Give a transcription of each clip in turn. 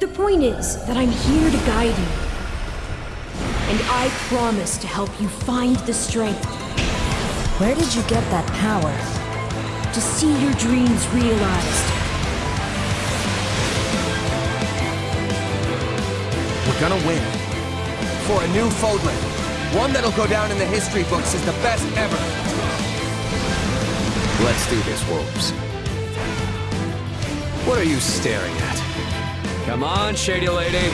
The point is that I'm here to guide you. And I promise to help you find the strength Where did you get that power? to see your dreams realized. We're gonna win. For a new Fodlan. One that'll go down in the history books as the best ever. Let's do this, Wolves. What are you staring at? Come on, Shady Lady.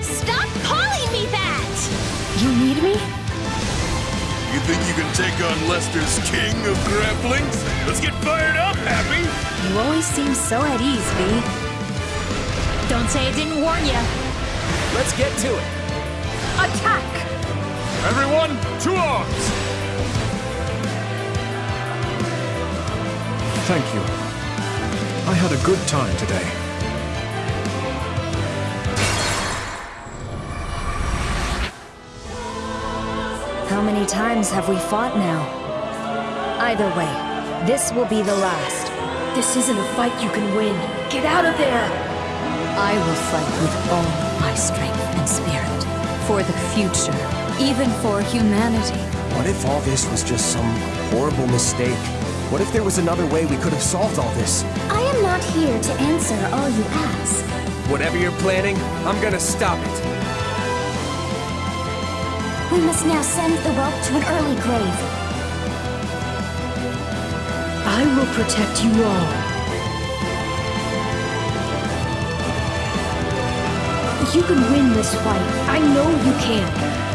Stop calling me that! You need me? You think you can take on Leicester's king of grapplings? Let's get fired up, Happy! You always seem so at ease, V. Don't say I didn't warn you. Let's get to it. Attack! Everyone, to arms! Thank you. I had a good time today. How many times have we fought now? Either way, this will be the last. This isn't a fight you can win. Get out of there! I will fight with all my strength and spirit. For the future. Even for humanity. What if all this was just some horrible mistake? What if there was another way we could have solved all this? I am not here to answer all you ask. Whatever you're planning, I'm gonna stop it. We must now send the whelp to an early grave. I will protect you all. You can win this fight. I know you can.